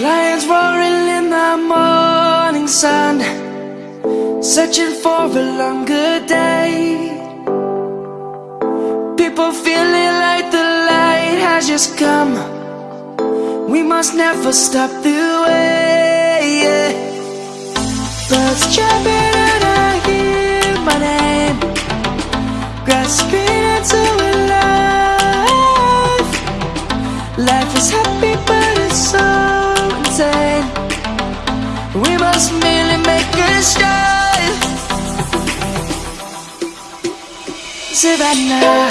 roaring in the morning sun Searching for a longer day. People feeling like the light has just come. We must never stop the way yeah. Birds chirping and I hear my name. Grasping into a life. Life is happy make a start Savannah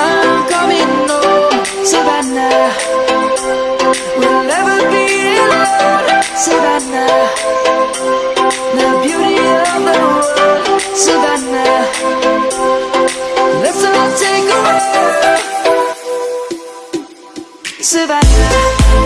I'm coming home. Savannah We'll never be alone. Savannah The beauty of the world. Savannah Let's all take a walk Savannah